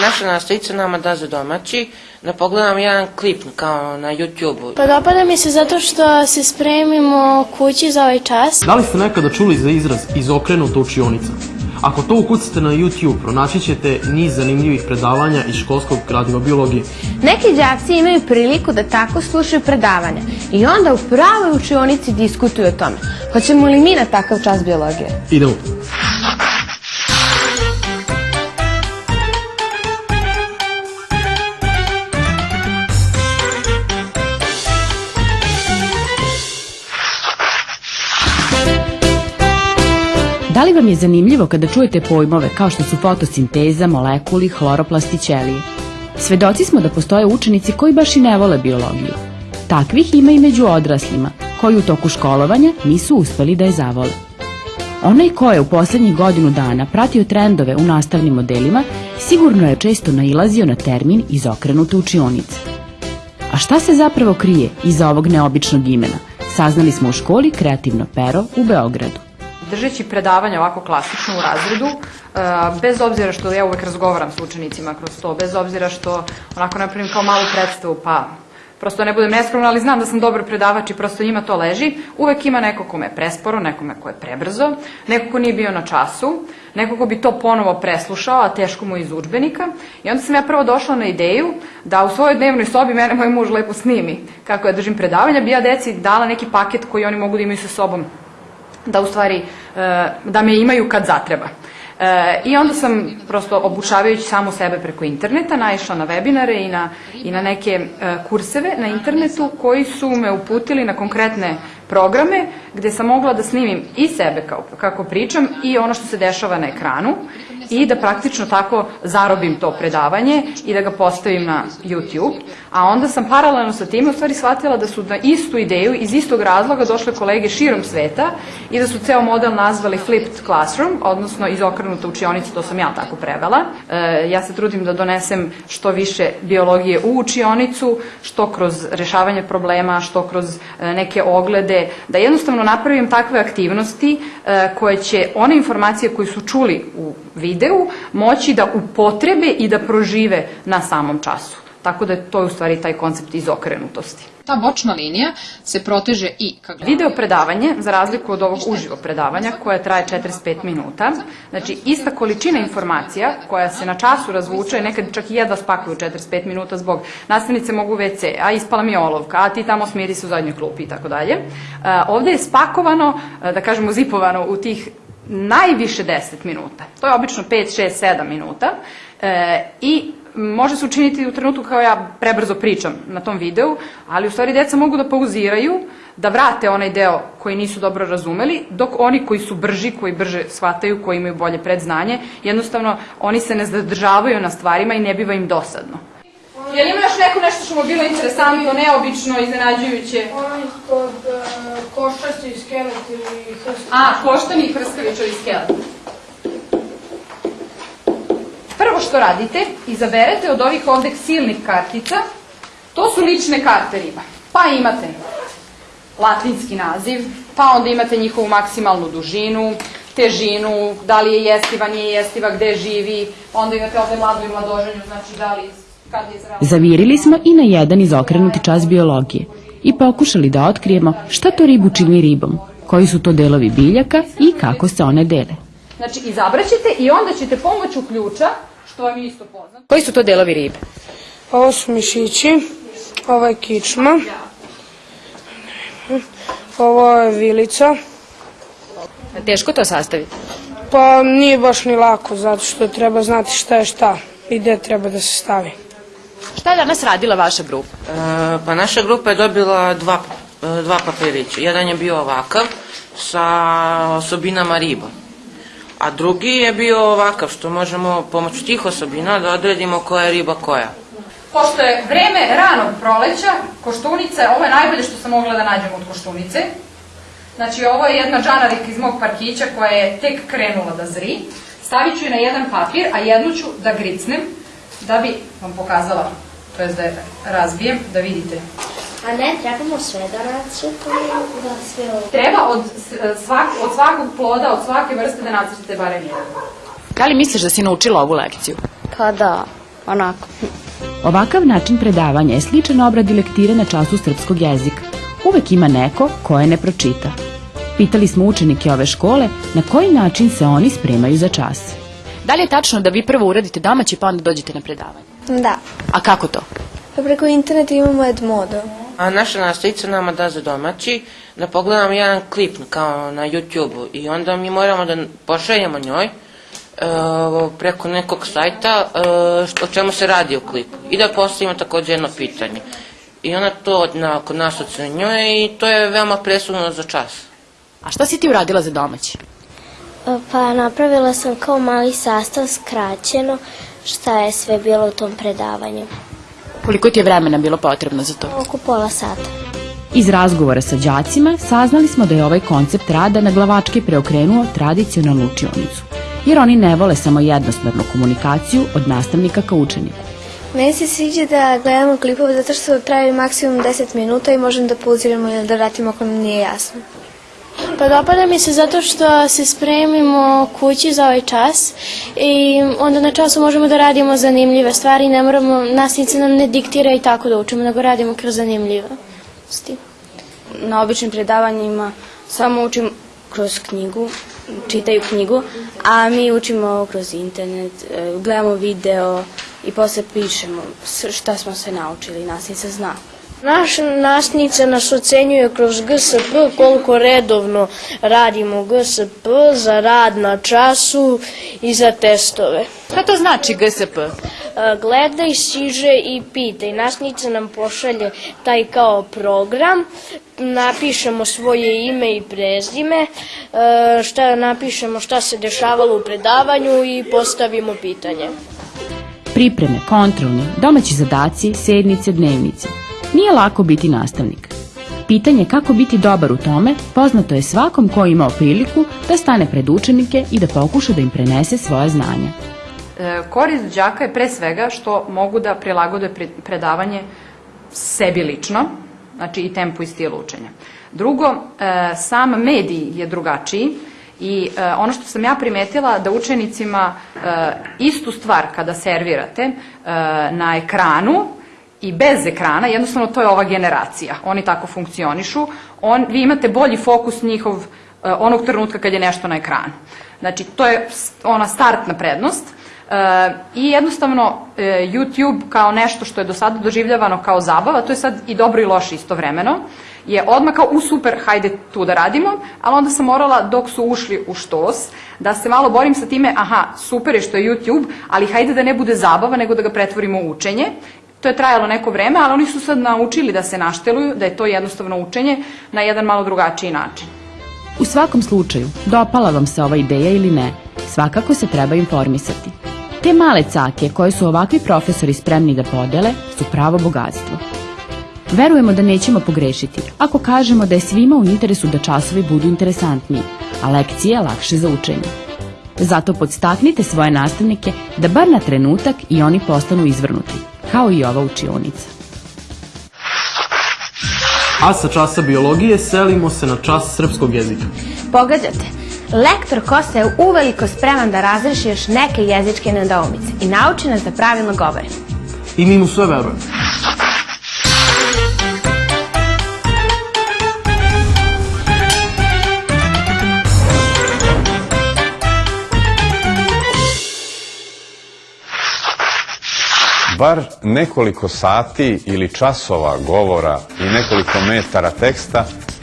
Naša nastavica nama da za domaći da pogledam jedan klip kao na YouTube-u. Pa dopada mi se zato što se spremimo kući za ovaj čas. Da li ste nekada čuli za izraz izokrenuta učionica? Ako to ukucate na YouTube, pronaći ćete niz zanimljivih predavanja iz školskog gradiva biologije. Neki đaci imaju priliku da tako slušaju predavanja i onda u pravoj učionici diskutuju o tome. Hoćemo li mi na takav čas biologije? Idemo. Li vam je zanimljivo kada čujete pojmove kao što su fotosinteza, molekuli, hloroplast i ćelije? Svedoci smo da postoje učenici koji baš i ne vole biologiju. Takvih ima i među odraslima, koji u toku školovanja nisu uspeli da je zavole. Onaj ko je u poslednjih godinu dana pratio trendove u nastavnim modelima, sigurno je često nailazio na termin izokrenute učionice. A šta se zapravo krije iza ovog neobičnog imena? Saznali smo u školi Kreativno pero u Beogradu držeći predavanja ovako klasično u razredu, e, bez obzira što ja uvek razgovaram s učenicima kroz to, bez obzira što onako napravim kao malu predstavu, pa prosto ne budem neskromna, ali znam da sam dobar predavač i prosto njima to leži, uvek ima neko kome je presporo, nekome ko je prebrzo, neko ko nije bio na času, neko ko bi to ponovo preslušao, a teško mu iz učbenika. I onda sam ja prvo došla na ideju da u svojoj dnevnoj sobi mene moj muž lepo snimi kako ja držim predavanja, bi ja deci dala neki paket koji oni mogu da imaju sa sobom da u stvari, e, da me imaju kad zatreba. E, I onda sam prosto obučavajući samo sebe preko interneta naišla na webinare i na, i na neke e, kurseve na internetu koji su me uputili na konkretne programe gde sam mogla da snimim i sebe kao, kako pričam i ono što se dešava na ekranu i da praktično tako zarobim to predavanje i da ga postavim na YouTube. A onda sam paralelno sa tim u stvari shvatila da su na istu ideju, iz istog razloga došle kolege širom sveta i da su ceo model nazvali Flipped Classroom, odnosno izokrenuta učionica, to sam ja tako prevela. E, ja se trudim da donesem što više biologije u učionicu, što kroz rešavanje problema, što kroz e, neke oglede, da jednostavno napravim takve aktivnosti e, koje će one informacije koje su čuli u videu moći da upotrebe i da prožive na samom času. Tako da je to u stvari taj koncept izokrenutosti. Ta bočna linija se proteže i ka glavi. Video predavanje, za razliku od ovog uživo predavanja, koje traje 45 minuta, znači ista količina informacija koja se na času razvuče, nekad čak i jedva spakuju 45 minuta zbog nastavnice mogu WC, a ispala mi olovka, a ti tamo smiri se u zadnjoj klupi i tako dalje. Ovde je spakovano, da kažemo zipovano u tih najviše 10 minuta. To je obično 5, 6, 7 minuta e, i može se učiniti u trenutku kao ja prebrzo pričam na tom videu, ali u stvari deca mogu da pauziraju, da vrate onaj deo koji nisu dobro razumeli, dok oni koji su brži, koji brže shvataju, koji imaju bolje predznanje, jednostavno oni se ne zadržavaju na stvarima i ne biva im dosadno. Jel ima još neko nešto što mu bilo interesantno, neobično, iznenađujuće? Onaj kod uh, koščasti skelet ili hrskavić. A, koštani i hrskavičovi skelet. Prvo što radite, izaberete od ovih ovde silnih kartica, to su lične karte riba. Pa imate latinski naziv, pa onda imate njihovu maksimalnu dužinu, težinu, da li je jestiva, nije jestiva, gde živi, onda imate ovde mladu i mladoženju, znači da li Zavirili smo i na jedan izokrenuti čas biologije i pokušali da otkrijemo šta to ribu čini ribom, koji su to delovi biljaka i kako se one dele. Znači, izabraćete i onda ćete pomoću ključa, što vam je isto poznato. Koji su to delovi ribe? Ovo su mišići, ovo je kičma, ovo je vilica. Teško to sastaviti? Pa nije baš ni lako, zato što treba znati šta je šta i gde treba da se stavi. Šta je danas radila vaša grupa? E, pa naša grupa je dobila dva, e, dva papirića. Jedan je bio ovakav sa osobinama riba. A drugi je bio ovakav što možemo pomoću tih osobina da odredimo koja je riba koja. Pošto je vreme ranog proleća, koštunice, ovo je najbolje što sam mogla da nađem od koštunice. Znači ovo je jedna džanarika iz mog parkića koja je tek krenula da zri. Stavit ću je na jedan papir, a jednu ću da gricnem da bi vam pokazala, to je da je razbijem, da vidite. A ne, trebamo sve da nacrtamo, da sve ovo. Treba od, svak, od svakog ploda, od svake vrste da nacrtate barem jedan. Da li misliš da si naučila ovu lekciju? Pa da. onako. Ovakav način predavanja je sličan obradi lektire na času srpskog jezika. Uvek ima neko ko je ne pročita. Pitali smo učenike ove škole na koji način se oni spremaju za čas. Da li je tačno da vi prvo uradite domaći pa onda dođete na predavanje? Da. A kako to? Pa preko interneta imamo Edmodo. A naša nastavica nama da za domaći da pogledamo jedan klip kao na YouTube-u i onda mi moramo da pošaljemo njoj e, preko nekog sajta e, što- o čemu se radi u klipu i da postavimo takođe jedno pitanje. I ona to na, kod nas ocenjuje i to je veoma presudno za čas. A šta si ti uradila za domaći? Pa napravila sam kao mali sastav skraćeno šta je sve bilo u tom predavanju. Koliko ti je vremena bilo potrebno za to? Oko pola sata. Iz razgovora sa đacima saznali smo da je ovaj koncept rada na glavačke preokrenuo tradicionalnu učionicu, jer oni ne vole samo jednosmernu komunikaciju od nastavnika ka učeniku. Meni se sviđa da gledamo klipove zato što traju maksimum 10 minuta i možemo da pauziramo ili da vratimo ako nam nije jasno. Pa dopada mi se zato što se spremimo kući za ovaj čas i onda na času možemo da radimo zanimljive stvari, ne moramo, nastavnica nam ne diktira i tako da učimo, nego radimo kroz zanimljivosti. Na običnim predavanjima samo učim kroz knjigu, čitaju knjigu, a mi učimo kroz internet, e, gledamo video i posle pišemo šta smo sve naučili, nastavnica zna. Naša nastavnica nas ocenjuje kroz GSP koliko redovno radimo GSP za rad na času i za testove. Šta to znači GSP? Gledaj, siže i pitaj. Nastavnica nam pošalje taj kao program, napišemo svoje ime i prezime, e, šta napišemo šta se dešavalo u predavanju i postavimo pitanje. Pripreme, kontrolne, domaći zadaci, sednice, dnevnice. Nije lako biti nastavnik. Pitanje kako biti dobar u tome poznato je svakom ko imao priliku da stane pred učenike i da pokuša da im prenese svoje znanja. E, korist đaka je pre svega što mogu da prilagode pre- predavanje sebi lično, znači i tempu i stil učenja. Drugo, e, sam medij je drugačiji i e, ono što sam ja primetila da učenicima e, istu stvar kada servirate na ekranu i bez ekrana, jednostavno to je ova generacija. Oni tako funkcionišu. On, vi imate bolji fokus njihov e, onog trenutka kad je nešto na ekranu. Znači, to je ona startna prednost. E, I jednostavno e, YouTube kao nešto što je do sada doživljavano kao zabava, to je sad i dobro i loše istovremeno, je odmah kao u super, hajde tu da radimo, ali onda sam morala dok su ušli u štos, da se malo borim sa time, aha, super je što je YouTube, ali hajde da ne bude zabava, nego da ga pretvorimo u učenje. To je trajalo neko vreme, ali oni su sad naučili da se našteluju, da je to jednostavno učenje na jedan malo drugačiji način. U svakom slučaju, dopala vam se ova ideja ili ne, svakako se treba informisati. Te male cake koje su ovakvi profesori spremni da podele su pravo bogatstvo. Verujemo da nećemo pogrešiti ako kažemo da je svima u interesu da časovi budu interesantniji, a lekcije lakše za učenje. Zato podstaknite svoje nastavnike da bar na trenutak i oni postanu izvrnuti, kao i ova učionica. A sa časa biologije selimo se na čas srpskog jezika. Pogađate, lektor Kosa je uveliko spreman da razreši još neke jezičke nedoumice i nauči nas da pravilno govorimo. I mi mu sve verujemo. Bar nekoliko sati ili časova govora i nekoliko metara teksta